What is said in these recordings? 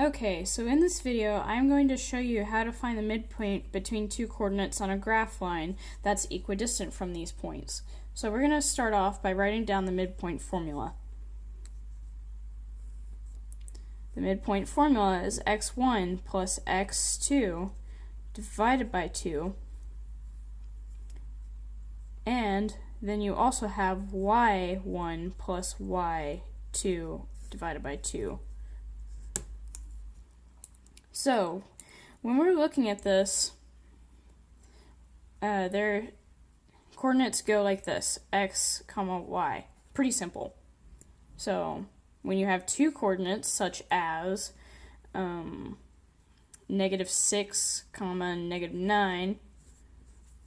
Okay, so in this video, I'm going to show you how to find the midpoint between two coordinates on a graph line that's equidistant from these points. So we're going to start off by writing down the midpoint formula. The midpoint formula is x1 plus x2 divided by 2 and then you also have y1 plus y2 divided by 2 so, when we're looking at this, uh, their coordinates go like this, x comma y. Pretty simple. So, when you have two coordinates, such as um, negative 6 comma negative 9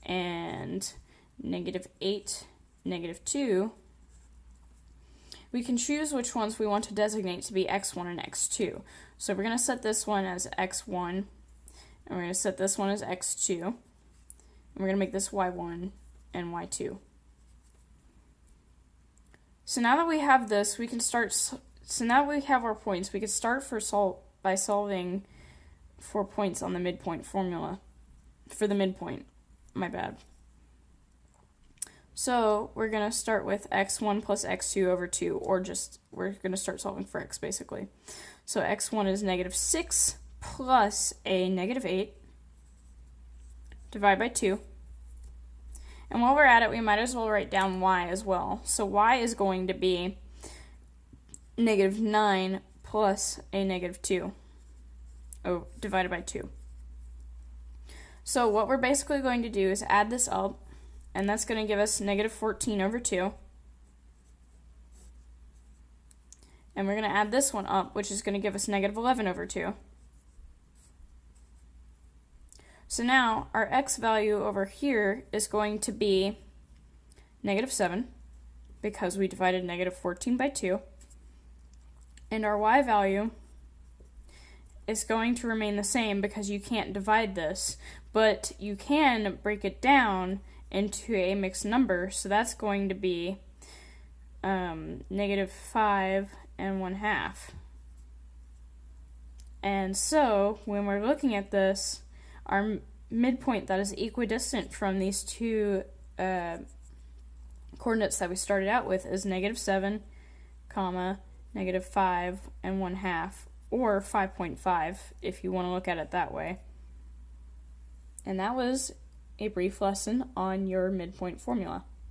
and negative 8 negative 2 we can choose which ones we want to designate to be x1 and x2. So we're going to set this one as x1, and we're going to set this one as x2, and we're going to make this y1 and y2. So now that we have this, we can start, so now we have our points, we can start for sol by solving for points on the midpoint formula, for the midpoint, my bad. So we're going to start with x1 plus x2 over 2, or just, we're going to start solving for x, basically. So x1 is negative 6 plus a negative 8, divide by 2. And while we're at it, we might as well write down y as well. So y is going to be negative 9 plus a negative 2, oh, divided by 2. So what we're basically going to do is add this up and that's going to give us negative 14 over 2. And we're going to add this one up, which is going to give us negative 11 over 2. So now our x value over here is going to be negative 7 because we divided negative 14 by 2. And our y value is going to remain the same because you can't divide this, but you can break it down into a mixed number, so that's going to be um, negative 5 and 1 half. And so, when we're looking at this, our midpoint that is equidistant from these two uh, coordinates that we started out with is negative 7, comma, negative 5 and 1 half, or 5.5 if you want to look at it that way. And that was a brief lesson on your midpoint formula.